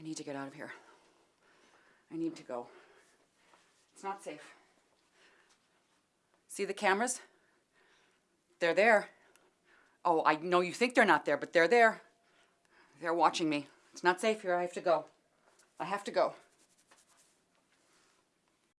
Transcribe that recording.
I need to get out of here. I need to go. It's not safe. See the cameras? They're there. Oh, I know you think they're not there, but they're there. They're watching me. It's not safe here. I have to go. I have to go.